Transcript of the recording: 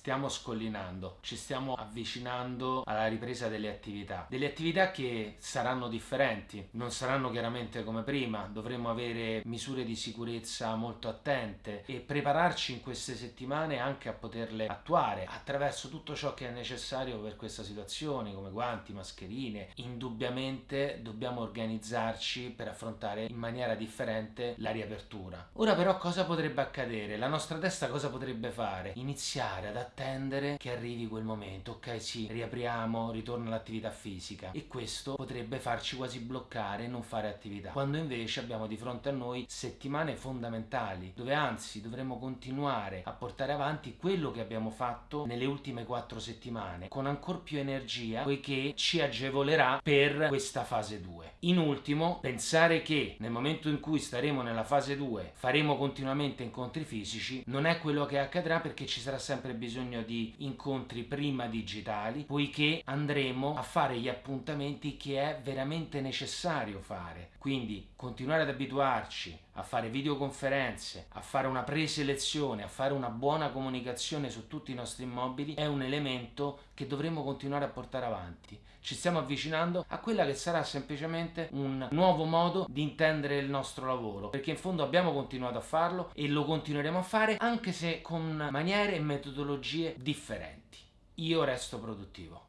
stiamo scollinando, ci stiamo avvicinando alla ripresa delle attività. Delle attività che saranno differenti, non saranno chiaramente come prima, dovremo avere misure di sicurezza molto attente e prepararci in queste settimane anche a poterle attuare attraverso tutto ciò che è necessario per questa situazione, come guanti, mascherine. Indubbiamente dobbiamo organizzarci per affrontare in maniera differente la riapertura. Ora però cosa potrebbe accadere? La nostra testa cosa potrebbe fare? Iniziare ad attendere che arrivi quel momento, ok? Sì, riapriamo, ritorna l'attività fisica. E questo potrebbe farci quasi bloccare e non fare attività, quando invece abbiamo di fronte a noi settimane fondamentali dove anzi dovremo continuare a portare avanti quello che abbiamo fatto nelle ultime quattro settimane con ancora più energia poiché ci agevolerà per questa fase 2. In ultimo, pensare che nel momento in cui staremo nella fase 2 faremo continuamente incontri fisici non è quello che accadrà perché ci sarà sempre bisogno di incontri prima digitali poiché andremo a fare gli appuntamenti che è veramente necessario fare quindi continuare ad abituarci a fare videoconferenze, a fare una preselezione, a fare una buona comunicazione su tutti i nostri immobili è un elemento che dovremo continuare a portare avanti. Ci stiamo avvicinando a quella che sarà semplicemente un nuovo modo di intendere il nostro lavoro, perché in fondo abbiamo continuato a farlo e lo continueremo a fare anche se con maniere e metodologie differenti. Io resto produttivo.